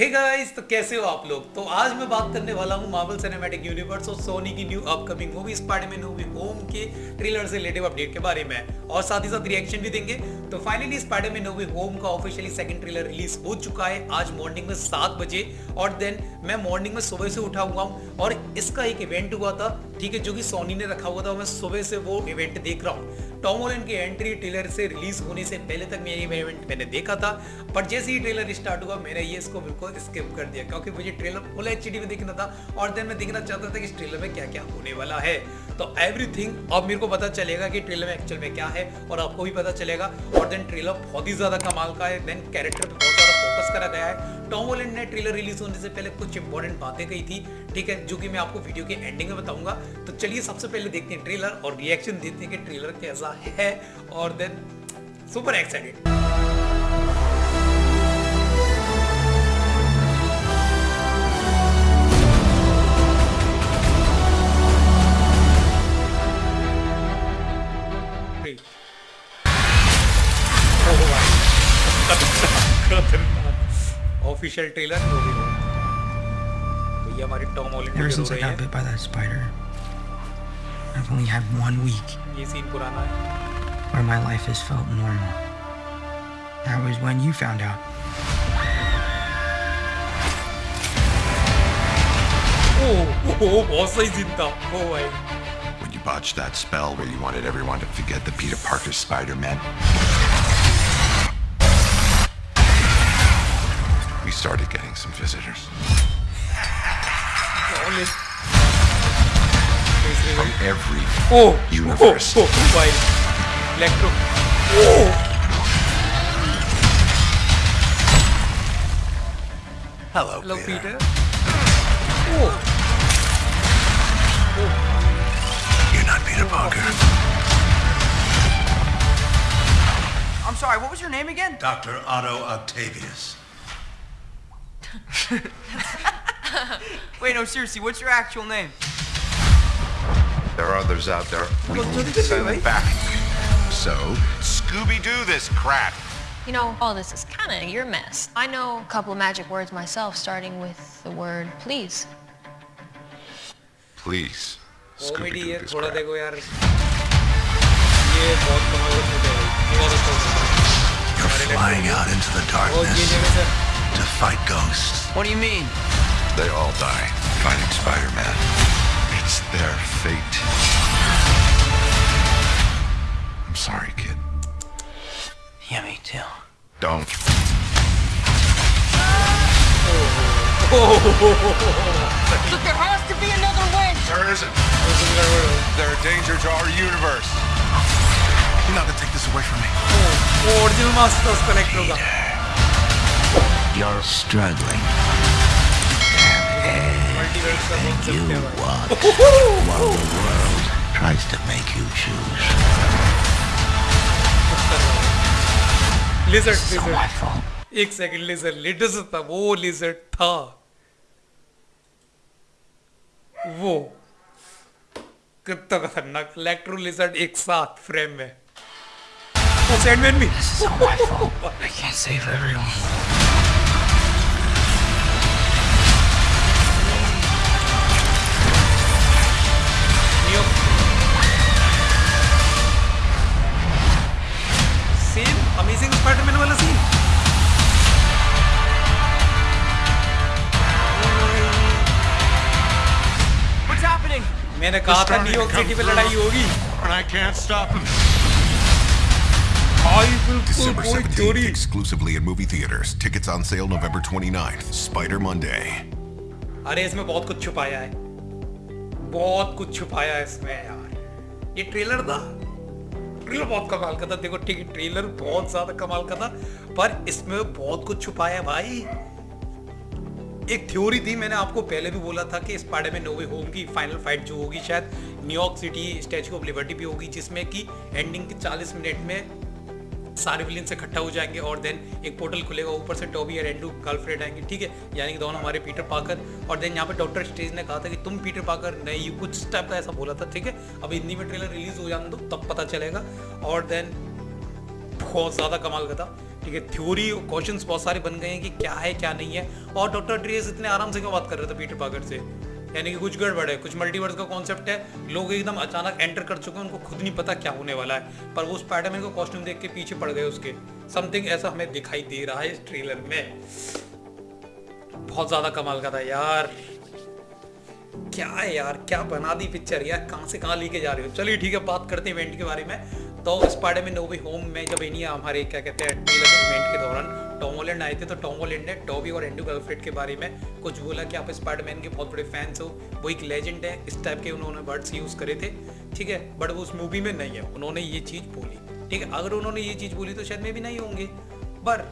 हे hey guys तो कैसे हो आप लोग? तो आज मैं बात करने वाला हूँ मार्वल सिनेमैटिक यूनिवर्स और सोनी की new upcoming movie Spiderman movie home के ट्रेलर से रिलेटिव अपडेट के बारे में। और साथ ही साथ रिएक्शन भी देंगे। तो फाइनली स्पाइडरमैन मूवी होम का ऑफिशियली सेकंड ट्रेलर रिलीज़ हो चुका है आज मॉर्निंग में सात बजे। और देन मैं मॉर्निंग में सुबह से उठा हुआ हूँ और इसका एक इवेंट हुआ था, ठीक है, जो कि सोनी ने रखा हुआ था। मैं सुबह से वो इवेंट देख रहा हूँ। टॉम हॉलैंड की एंट्री ट्रेलर से रिलीज़ होने से पहले तक मैं ये इवेंट मैंने देखा था। पर जैसे ही ट्रेलर स्टार्ट हुआ मैंने ये इसको बिल्कुल स्किप कर दिया, क्योंकि मुझे ट्रेलर फुल एच में देखना था और देन मैं देखना चाहता था कि इस ट्रेलर में क्या क्या होने वाला है। तो एवरीथिंग अब मेरे को पता चलेगा कि ट्रेलर में एक्चुअल में क्या है और आपको भी पता चलेगा। और देन ट्रेलर बहुत ही ज़्यादा कमाल का है देन कैरेक्टर पे बहुत ज़्यादा फोकस करा गया है। टॉम हॉलैंड ने ट्रेलर रिलीज़ होने से पहले कुछ इंपॉर्टेंट बातें कही थी, ठीक है, जो कि मैं आपको वीडियो के एंडिंग में बताऊँगा। तो चलिए सबसे पहले देखते हैं ट्रेलर और रिएक्शन देते हैं कि ट्रेलर कैसा है और then super excited official trailer जो भी हो भैया हमारे टॉम हॉलैंड Ever की since हो I रही got है bit by that spider, I've only had one week ये सीन पुराना है where my life has felt normal. That was when you found out. ओह ओह बहुत सही सीन था ओ भाई When you botched that spell where you wanted everyone to forget the Peter Parker Spider-Man. started getting some visitors. From every oh, universe. Oh, oh, oh wild. Electro. Oh. Hello, Hello Peter. Peter. Oh. oh. You're not Peter Parker. I'm sorry, what was your name again? Dr. Otto Octavius. Wait, no, seriously, what's your actual name? There are others out there. We well, need to send right? back. So, Scooby-Doo this crap. You know, all this is kind of your mess. I know a couple of magic words myself, starting with the word please. Please. Scooby-Doo this crap. You're flying out into the darkness to fight ghosts. What do you mean? They all die fighting Spider-Man. It's their fate. I'm sorry, kid. Yeah, me too. Don't. Look, there has to be another way. There isn't. There isn't there really. There are dangers to our universe. You're not gonna take this away from me. Oh, oh, You're struggling. Multiverse का concept You है भाई walk while the world tries to make you choose. Lizard So my lizard fault. एक second lizard latest था वो lizard था वो कितना खतरनाक इलेक्ट्रो लिजर्ड एक साथ फ्रेम में वो सैंडमैन भी This is all my fault. I can't save everyone. मैंने कहा था न्यूयॉर्क सिटी through. लड़ाई होगी And I can't stop him. December कोई 17th, चोरी exclusively in movie theaters. Tickets on sale November 29th. Spider Monday. अरे इसमें बहुत कुछ छुपाया है बहुत कुछ छुपाया है इसमें यार ये ट्रेलर था ट्रेलर बहुत कमाल का था देखो ठीक है ट्रेलर बहुत ज़्यादा कमाल का था पर इसमें बहुत कुछ छुपाया है भाई एक थ्योरी थी, मैंने आपको पहले भी बोला था कि स्पाइडर में नोवे होम की फाइनल फाइट जो होगी शायद New York City Statue of Liberty भी होगी, जिसमें कि एंडिंग के 40 मिनट में सारे विलियन से इकट्ठा हो जाएँगे और देन एक पोर्टल खुलेगा, ऊपर से टॉबी और एंडू गर्लफ्रेंड आएँगे, ठीक है? यानी कि दोनों हमारे पीटर पाकर और देन यहाँ पे डॉक्टर स्टेज ने कहा था कि तुम पीटर पाकर नहीं कुछ टाइप का ऐसा बोला था, ठीक है? अब हिंदी में ट्रेलर रिलीज़ हो जाने दो, तब पता चलेगा और देन बहुत ज़्यादा कमाल का था। ठीक है थ्योरी क्वेश्चंस बहुत सारे बन गए हैं कि क्या है, क्या नहीं है। और डॉक्टर ड्रेस इतने आराम से क्यों बात कर रहे थे पीटर पाकर से? यानी कि कुछ गड़बड़ है, कुछ मल्टीवर्स का कॉन्सेप्ट है। लोग एकदम अचानक एंटर कर चुके हैं, उनको खुद नहीं पता क्या होने वाला है। पर वो स्पाइडरमैन को कॉस्ट्यूम देख के पीछे पड़ गए उसके। समथिंग ऐसा हमें दिखाई दे रहा है इस ट्रेलर में। बहुत ज़्यादा कमाल का था यार। क्या है यार, क्या बना दी पिक्चर यार? कहाँ से कहाँ लेके जा रहे हो? चलिए ठीक है, बात करते हैं इवेंट के बारे में। तो स्पाइडर में नोवी होम में जब इन्हीं हमारे, क्या कहते हैं इवेंट के दौरान टॉम हॉलैंड आए थे तो टॉम हॉलैंड ने टॉबी और एंड्रू गर्लफ्रेंड के बारे में कुछ बोला कि आप स्पाइडरमैन के बहुत बड़े फैंस हो। वो एक लेजेंड है, इस टाइप के उन्होंने वर्ड्स यूज़ करे थे, ठीक है? बट वो उस मूवी में नहीं है। उन्होंने ये चीज़ बोली, ठीक है? अगर उन्होंने ये चीज़ बोली तो शायद में भी नहीं होंगे। पर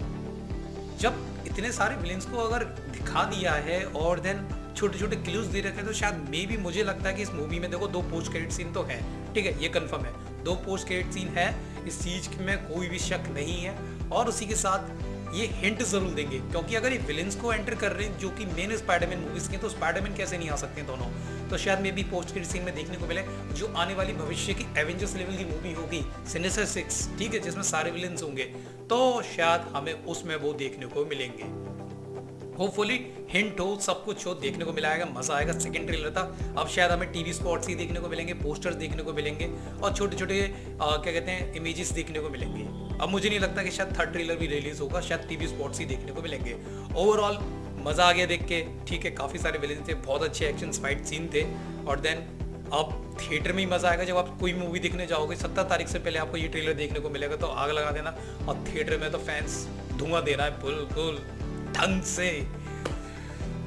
जब इतने सारे विलेंस को अगर दिखा दिया है और देन छोटे छोटे क्लूज दे रखे तो शायद मे भी मुझे लगता है कि इस मूवी में देखो दो पोस्ट क्रेडिट सीन तो है, ठीक है? ये कंफर्म है। दो पोस्ट क्रेडिट सीन है, इस चीज़ में कोई भी शक नहीं है, और उसी के साथ ये हिंट ज़रूर देंगे, क्योंकि अगर ये विलेंस को एंटर कर रहे हैं, जो कि मेन स्पाइडरमैन मूवीज़ के तो स्पाइडरमैन कैसे नहीं आ सकते दोनों? तो शायद मे भी पोस्ट क्रेडिट सीन में देखने को मिले, जो आने वाली भविष्य की एवेंजर्स लेवल की मूवी होगी सिनेसर सिक्स ठीक है, जिसमें सारे विलेंस होंगे तो शायद हमें उसमें वो देखने को मिलेंगे। होपफुली हिंट हो, सब कुछ हो, देखने को मिलाएगा, मज़ा आएगा। सेकंड ट्रेलर था। अब शायद हमें टीवी स्पॉट्स ही देखने को मिलेंगे पोस्टर्स देखने को मिलेंगे और छोटे छोटे क्या कहते हैं इमेजेस देखने को मिलेंगे। अब मुझे नहीं लगता कि शायद थर्ड ट्रेलर भी रिलीज़ होगा, शायद टीवी स्पॉट्स ही देखने को मिलेंगे। ओवरऑल मज़ा आ गया देख के। ठीक है, काफ़ी सारे विलेन थे, बहुत अच्छे एक्शन फाइट सीन थे। और देन अब थिएटर में ही मज़ा आएगा, जब आप कोई मूवी देखने जाओगे सत्तर तारीख से पहले आपको ये ट्रेलर देखने को मिलेगा तो आग लगा देना। और थिएटर में तो फैंस धुआँ देना है, बिल्कुल। ढंग से।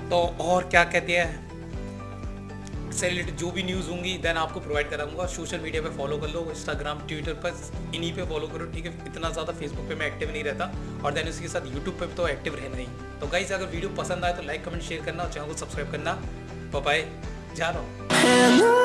तो और क्या कहते हैं? से रिलेटेड जो भी न्यूज़ होंगी देन आपको प्रोवाइड कराऊँगा। सोशल मीडिया पे फॉलो कर लो इंस्टाग्राम ट्विटर पर, इन्हीं पे फॉलो करो, ठीक है? इतना ज़्यादा फेसबुक पे मैं एक्टिव नहीं रहता, और देन उसके साथ यूट्यूब पे तो एक्टिव रहना ही। तो गाइस अगर वीडियो पसंद आए तो लाइक कमेंट शेयर करना, और चैनल को सब्सक्राइब करना। बाय जा रहा हूँ।